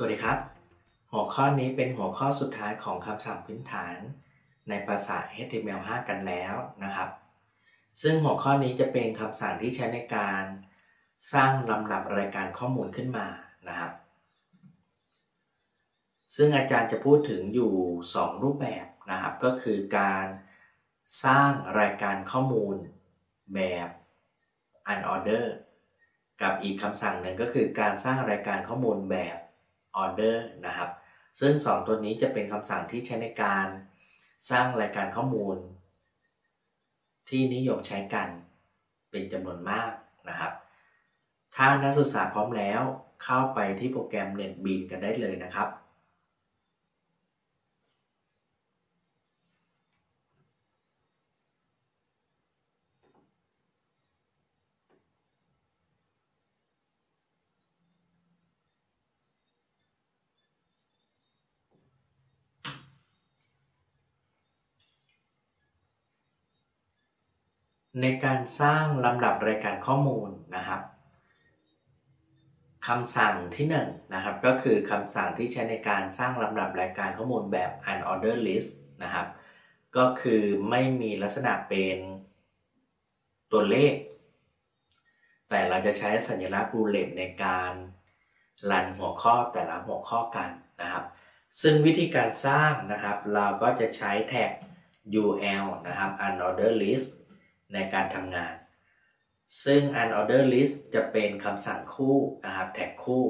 สวัสดีครับ หัวข้อนี้เป็นหัวข้อสุดท้ายของคำสั่งพื้นฐาน ในภาษา HTML5 กันแล้วนะครับ ซึ่งหัวข้อนี้จะเป็นคำสั่งที่ใช้ในการสร้างลำดับรายการข้อมูลขึ้นมานะครับ ซึ่งอาจารย์จะพูดถึงอยู่ 2 รูปแบบนะครับ ก็คือการสร้างรายการข้อมูลแบบ unorder กับอีกคำสั่งหนึ่งก็คือการสร้างรายการข้อมูลแบบ order นะครับ ซึ่ง 2 ตัวนี้จะเป็นคำสั่งที่ใช้ในการสร้างรายการข้อมูล ที่นิยมใช้กันเป็นจำนวนมากนะครับ ถ้านักศึกษาพร้อมแล้วเข้าไปที่โปรแกรม NetBeans กันได้เลยนะครับ ในการสร้างลำดับรายการข้อมูลนะครับคำสั่งที่1นนะครับก็คือคำสั่งที่ใช้ในการสร้างลำดับรายการข้อมูลแบบ unordered list นะครับ ก็คือไม่มีลักษณะเป็นตัวเลข แต่เราจะใช้สัญลักษณ์บูเลตในการรันหัวข้อแต่ละหัวข้อกันนะครับ ซึ่งวิธีการสร้างนะครับ เราก็จะใช้แท็ก ul นะครับ unordered list ในการทำงาน ซึ่ง unorder list จะเป็นคำสั่งคู่นะครับแท็กคู่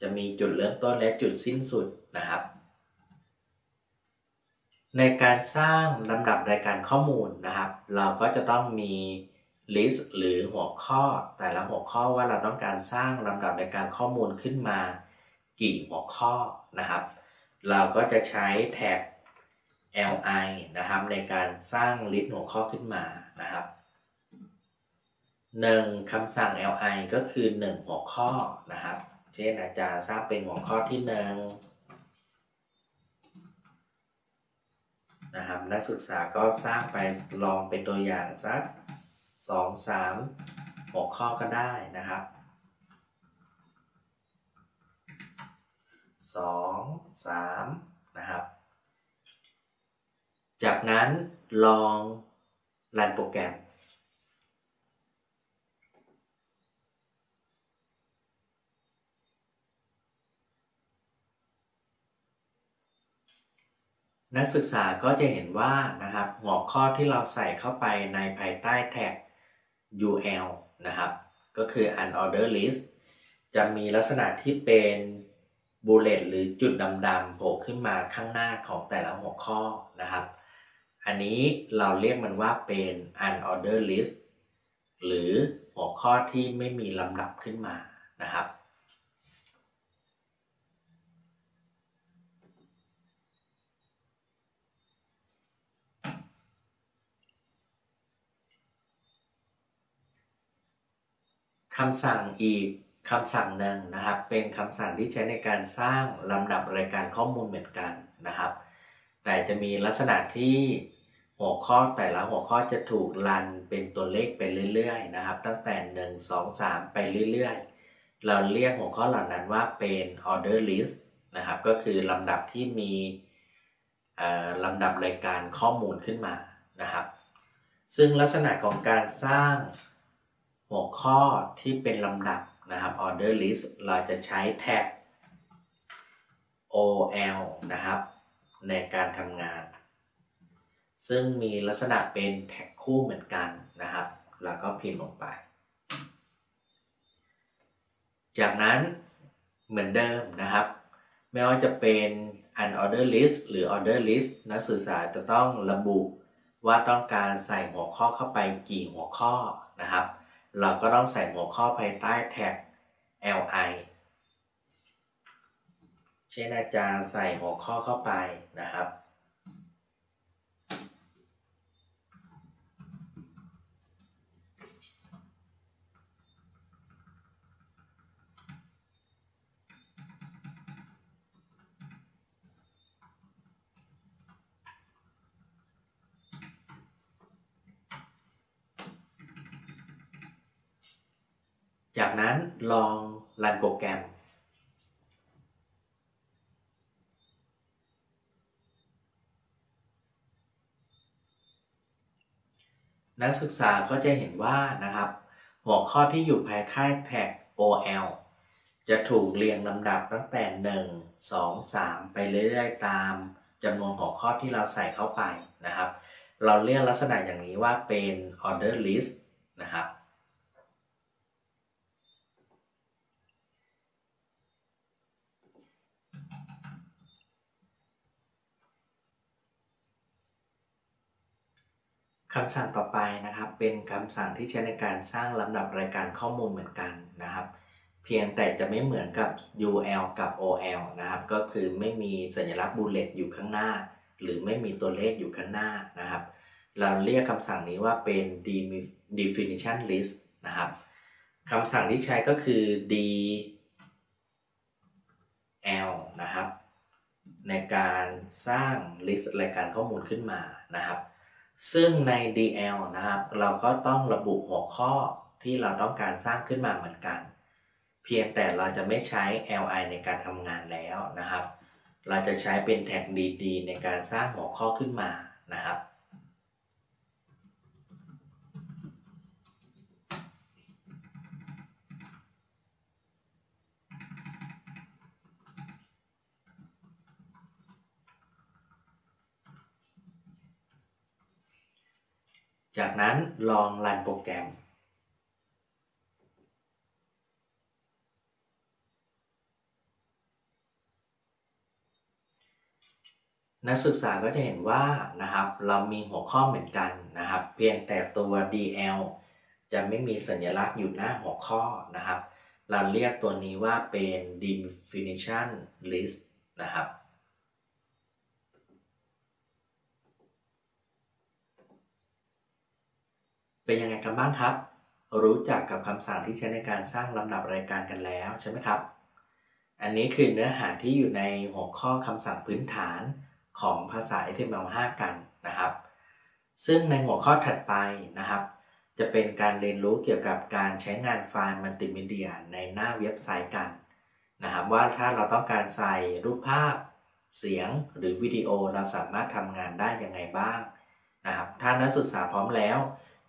จะมีจุดเริ่มต้นและจุดสิ้นสุดนะครับ ในการสร้างลำดับรายการข้อมูลนะครับ เราก็จะต้องมี list หรือหัวข้อ แต่ละหัวข้อว่าเราต้องการสร้างลำดับรายการข้อมูลขึ้นมา กี่หัวข้อนะครับ เราก็จะใช้แท็ก li นะครับในการสร้างลิสต์หัวข้อขึ้นมา นะครับ 1. คำสั่ง li ก็คือ 1 หัวข้อนะครับ เช่นอาจารย์สร้างเป็นหัวข้อที่ 1 นะครับ นักศึกษาก็สร้างไปลองเป็นตัวอย่างสัก 2 3 หัวข้อก็ได้นะครับ 2 3 นะครับ จากนั้นลอง รันโปรแกรม นักศึกษาก็จะเห็นว่านะครับ หัวข้อที่เราใส่เข้าไปในภายใต้แท็ก ul นะครับ ก็คือ unordered list จะมีลักษณะที่เป็นบูเลตหรือจุดดำๆโผล่ขึ้นมาข้างหน้าของแต่ละหัวข้อนะครับ อันนี้เราเรียกมันว่าเป็น unordered list หรือหัวข้อที่ไม่มีลำดับขึ้นมานะครับ คำสั่งอีกคำสั่งหนึ่งนะครับ เป็นคำสั่งที่ใช้ในการสร้างลำดับรายการข้อมูลเหมือนกันนะครับ แต่จะมีลักษณะที่ หัวข้อแต่ละหัวข้อจะถูกรันเป็นตัวเลขไปเรื่อยๆนะครับ ตั้งแต่ 1 2 3 ไปเรื่อยๆ เราเรียกหัวข้อเหล่านั้นว่าเป็น order list นะครับ ก็คือลำดับที่มีลำดับรายการข้อมูลขึ้นมานะครับ ซึ่งลักษณะของการสร้างหัวข้อที่เป็นลำดับนะครับ order list เราจะใช้แท็ก ol นะครับ ในการทำงาน ซึ่งมีลักษณะเป็นแท็กคู่เหมือนกันนะครับ แล้วก็พิมพ์ลงไป จากนั้นเหมือนเดิมนะครับ ไม่ว่าจะเป็น unorder list หรือ order list นักศึกษาจะต้องระบุว่าต้องการใส่หัวข้อเข้าไปกี่หัวข้อนะครับ เราก็ต้องใส่หัวข้อภายใต้แท็ก li เช่นอาจารย์ใส่หัวข้อเข้าไปนะครับ จากนั้นลองรันโปรแกรม นักศึกษาก็จะเห็นว่านะครับ หัวข้อที่อยู่ภายใต้แท็ก OL จะถูกเรียงลำดับตั้งแต่ 1 2 3 ไปเรื่อยๆ ตามจำนวนหัวข้อที่เราใส่เข้าไปนะครับ เราเรียกลักษณะอย่างนี้ว่าเป็น order list นะครับ คำสั่งต่อไปนะครับ เป็นคำสั่งที่ใช้ในการสร้างลำดับรายการข้อมูลเหมือนกันนะครับ เพียงแต่จะไม่เหมือนกับ UL กับ OL นะครับ ก็คือไม่มีสัญลักษณ์บูเลตอยู่ข้างหน้า หรือไม่มีตัวเลขอยู่ข้างหน้านะครับ เราเรียกคำสั่งนี้ว่าเป็น definition list นะครับคำสั่งที่ใช้ก็คือ dl นะครับ ในการสร้าง list รายการข้อมูลขึ้นมานะครับ ซึ่งใน DL นะครับ เราก็ต้องระบุหัวข้อที่เราต้องการสร้างขึ้นมาเหมือนกัน เพียงแต่เราจะไม่ใช้ li ในการทำงานแล้วนะครับ เราจะใช้เป็นแท็ก dd ในการสร้างหัวข้อขึ้นมานะครับ จากนั้นลองรันโปรแกรม นักศึกษาก็จะเห็นว่านะครับเรามีหัวข้อเหมือนกันนะครับ เพียงแต่ตัว DL จะไม่มีสัญลักษณ์อยู่หน้าหัวข้อนะครับ เราเรียกตัวนี้ว่าเป็น definition list นะครับ เป็นยังไงกันบ้างครับ รู้จักกับคำสั่งที่ใช้ในการสร้างลำดับรายการกันแล้วใช่ไหมครับ อันนี้คือเนื้อหาที่อยู่ในหัวข้อคำสั่งพื้นฐานของภาษา HTML5 กันนะครับ ซึ่งในหัวข้อถัดไปนะครับ จะเป็นการเรียนรู้เกี่ยวกับการใช้งานไฟล์มัลติมีเดียในหน้าเว็บไซต์กันนะครับว่าถ้าเราต้องการใส่รูปภาพ เสียงหรือวิดีโอเราสามารถทำงานได้ยังไงบ้างนะครับถ้านักศึกษาพร้อมแล้ว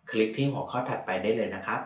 คลิกที่หัวข้อถัดไปได้เลยนะครับ